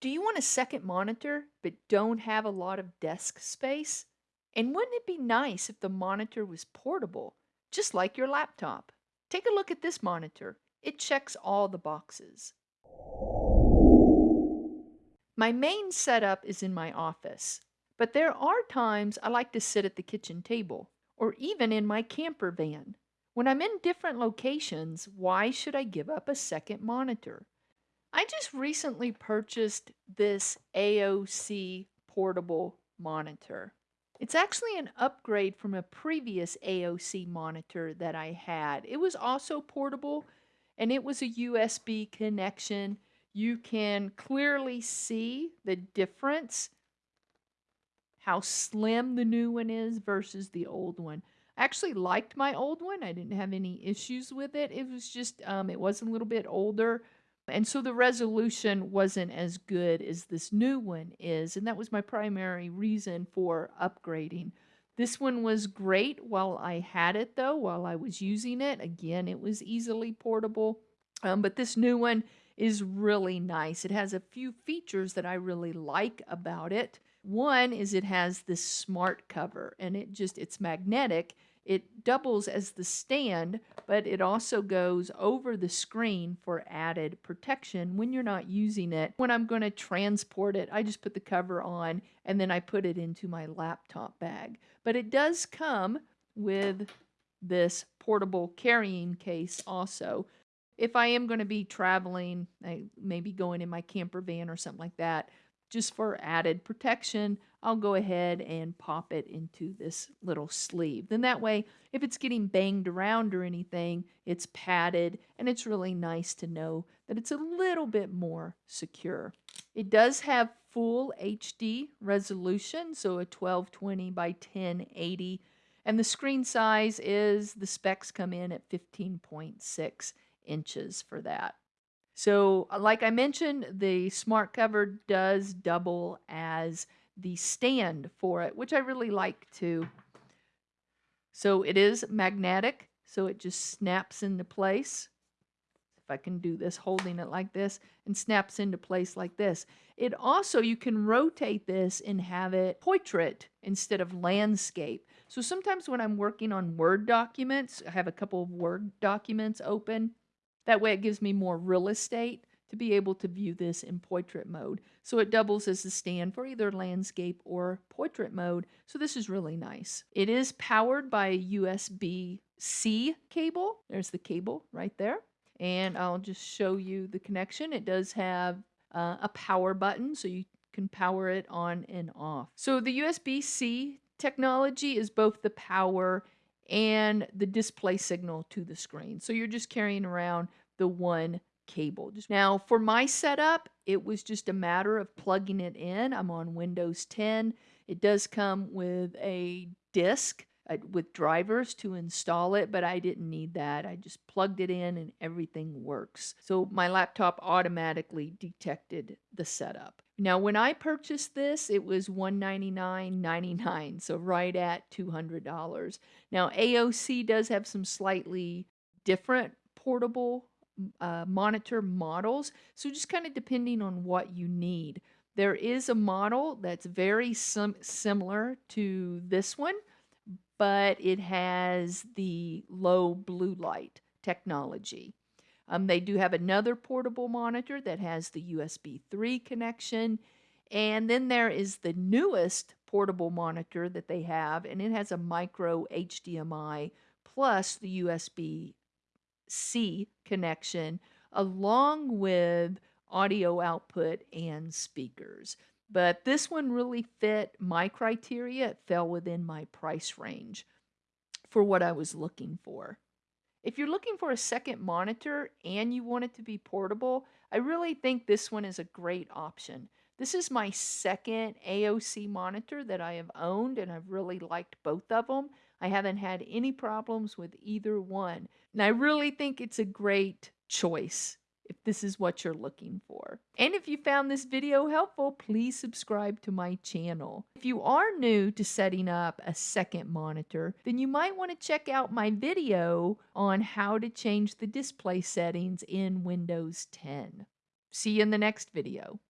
Do you want a second monitor but don't have a lot of desk space? And wouldn't it be nice if the monitor was portable, just like your laptop? Take a look at this monitor. It checks all the boxes. My main setup is in my office, but there are times I like to sit at the kitchen table or even in my camper van. When I'm in different locations, why should I give up a second monitor? I just recently purchased this AOC portable monitor. It's actually an upgrade from a previous AOC monitor that I had. It was also portable and it was a USB connection. You can clearly see the difference, how slim the new one is versus the old one. I actually liked my old one. I didn't have any issues with it. It was just, um, it was a little bit older and so the resolution wasn't as good as this new one is. And that was my primary reason for upgrading. This one was great while I had it, though, while I was using it. Again, it was easily portable. Um, but this new one is really nice. It has a few features that I really like about it. One is it has this smart cover and it just, it's magnetic it doubles as the stand, but it also goes over the screen for added protection when you're not using it. When I'm going to transport it, I just put the cover on and then I put it into my laptop bag. But it does come with this portable carrying case also. If I am going to be traveling, maybe going in my camper van or something like that, just for added protection, I'll go ahead and pop it into this little sleeve. Then that way, if it's getting banged around or anything, it's padded and it's really nice to know that it's a little bit more secure. It does have full HD resolution, so a 1220 by 1080, and the screen size is, the specs come in at 15.6 inches for that. So, uh, like I mentioned, the smart cover does double as the stand for it, which I really like too. So it is magnetic, so it just snaps into place. If I can do this, holding it like this, and snaps into place like this. It also, you can rotate this and have it portrait instead of landscape. So sometimes when I'm working on Word documents, I have a couple of Word documents open. That way it gives me more real estate to be able to view this in portrait mode. So it doubles as a stand for either landscape or portrait mode. So this is really nice. It is powered by a USB-C cable. There's the cable right there. And I'll just show you the connection. It does have uh, a power button, so you can power it on and off. So the USB-C technology is both the power and the display signal to the screen. So you're just carrying around the one cable. Now, for my setup, it was just a matter of plugging it in. I'm on Windows 10. It does come with a disk uh, with drivers to install it, but I didn't need that. I just plugged it in and everything works. So my laptop automatically detected the setup. Now, when I purchased this, it was $199.99, so right at $200. Now, AOC does have some slightly different portable uh, monitor models. So just kind of depending on what you need. There is a model that's very sim similar to this one, but it has the low blue light technology. Um, they do have another portable monitor that has the USB 3 connection. And then there is the newest portable monitor that they have, and it has a micro HDMI plus the USB C connection along with audio output and speakers. But this one really fit my criteria. It fell within my price range for what I was looking for. If you're looking for a second monitor and you want it to be portable, I really think this one is a great option. This is my second AOC monitor that I have owned, and I've really liked both of them. I haven't had any problems with either one. And I really think it's a great choice if this is what you're looking for. And if you found this video helpful, please subscribe to my channel. If you are new to setting up a second monitor, then you might want to check out my video on how to change the display settings in Windows 10. See you in the next video.